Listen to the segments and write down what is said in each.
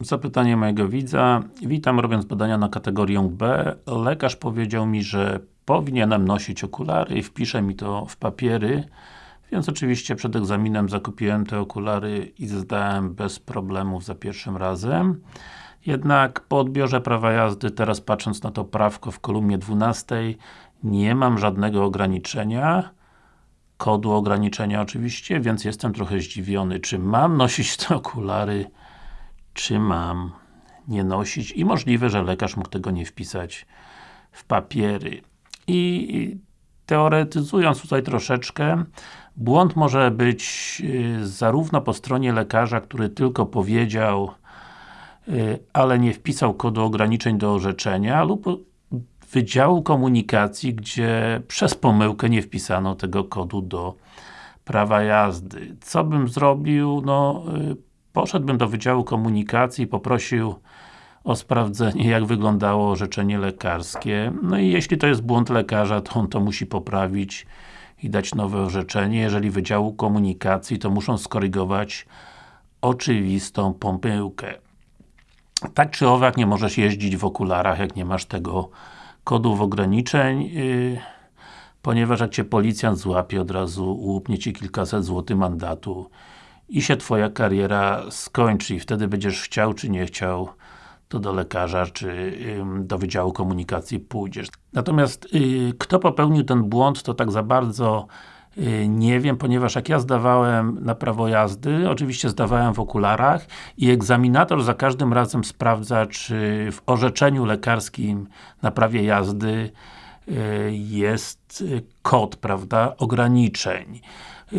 Zapytanie mojego widza. Witam, robiąc badania na kategorię B. Lekarz powiedział mi, że powinienem nosić okulary i wpisze mi to w papiery. Więc oczywiście przed egzaminem zakupiłem te okulary i zdałem bez problemów za pierwszym razem. Jednak po odbiorze prawa jazdy, teraz patrząc na to prawko w kolumnie 12, nie mam żadnego ograniczenia kodu ograniczenia oczywiście, więc jestem trochę zdziwiony, czy mam nosić te okulary, czy mam nie nosić i możliwe, że lekarz mógł tego nie wpisać w papiery. I teoretyzując tutaj troszeczkę, błąd może być y, zarówno po stronie lekarza, który tylko powiedział, y, ale nie wpisał kodu ograniczeń do orzeczenia, lub Wydziału Komunikacji, gdzie przez pomyłkę nie wpisano tego kodu do prawa jazdy. Co bym zrobił? No, y, poszedłbym do Wydziału Komunikacji, poprosił o sprawdzenie, jak wyglądało orzeczenie lekarskie. No i jeśli to jest błąd lekarza, to on to musi poprawić i dać nowe orzeczenie. Jeżeli Wydziału Komunikacji, to muszą skorygować oczywistą pomyłkę. Tak czy owak, nie możesz jeździć w okularach, jak nie masz tego kodów ograniczeń, yy, ponieważ jak Cię policjant złapie, od razu łupnie Ci kilkaset złotych mandatu i się Twoja kariera skończy i wtedy będziesz chciał czy nie chciał to do lekarza, czy do Wydziału Komunikacji pójdziesz. Natomiast yy, kto popełnił ten błąd, to tak za bardzo Y, nie wiem, ponieważ jak ja zdawałem na prawo jazdy, oczywiście zdawałem w okularach i egzaminator za każdym razem sprawdza, czy w orzeczeniu lekarskim na prawie jazdy y, jest kod, prawda, ograniczeń.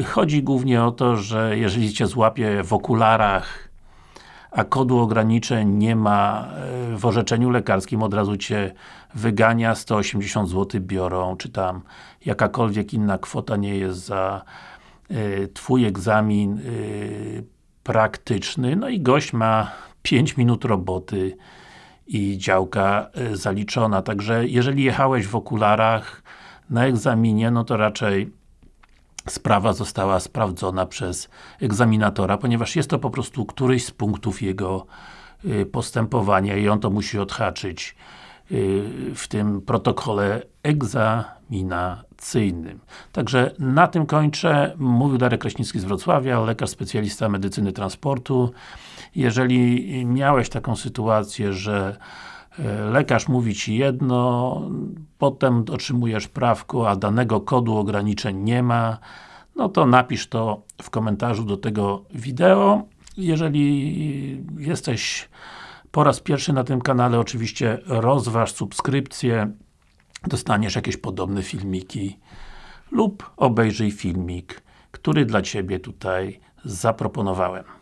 Chodzi głównie o to, że jeżeli Cię złapie w okularach a kodu ograniczeń nie ma e, w orzeczeniu lekarskim, od razu Cię wygania, 180 zł biorą, czy tam jakakolwiek inna kwota nie jest za y, Twój egzamin y, praktyczny, no i gość ma 5 minut roboty i działka zaliczona, także jeżeli jechałeś w okularach na egzaminie, no to raczej sprawa została sprawdzona przez egzaminatora, ponieważ jest to po prostu któryś z punktów jego y, postępowania i on to musi odhaczyć y, w tym protokole egzaminacyjnym. Także na tym kończę. Mówił Darek Kraśnicki z Wrocławia, lekarz specjalista medycyny transportu. Jeżeli miałeś taką sytuację, że lekarz mówi Ci jedno, potem otrzymujesz prawko, a danego kodu ograniczeń nie ma, no to napisz to w komentarzu do tego wideo. Jeżeli jesteś po raz pierwszy na tym kanale, oczywiście rozważ subskrypcję, dostaniesz jakieś podobne filmiki lub obejrzyj filmik, który dla Ciebie tutaj zaproponowałem.